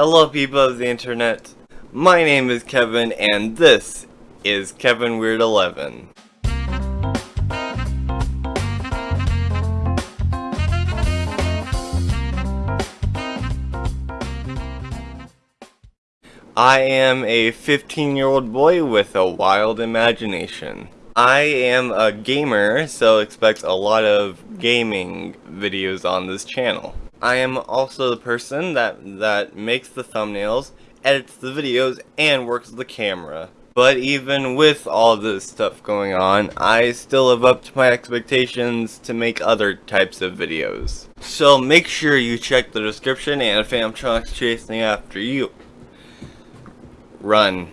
Hello people of the internet, my name is Kevin and this is Kevin Weird 11. I am a 15 year old boy with a wild imagination. I am a gamer, so expect a lot of gaming videos on this channel. I am also the person that, that makes the thumbnails, edits the videos, and works the camera. But even with all this stuff going on, I still live up to my expectations to make other types of videos. So make sure you check the description and if Famtronic's chasing after you, run.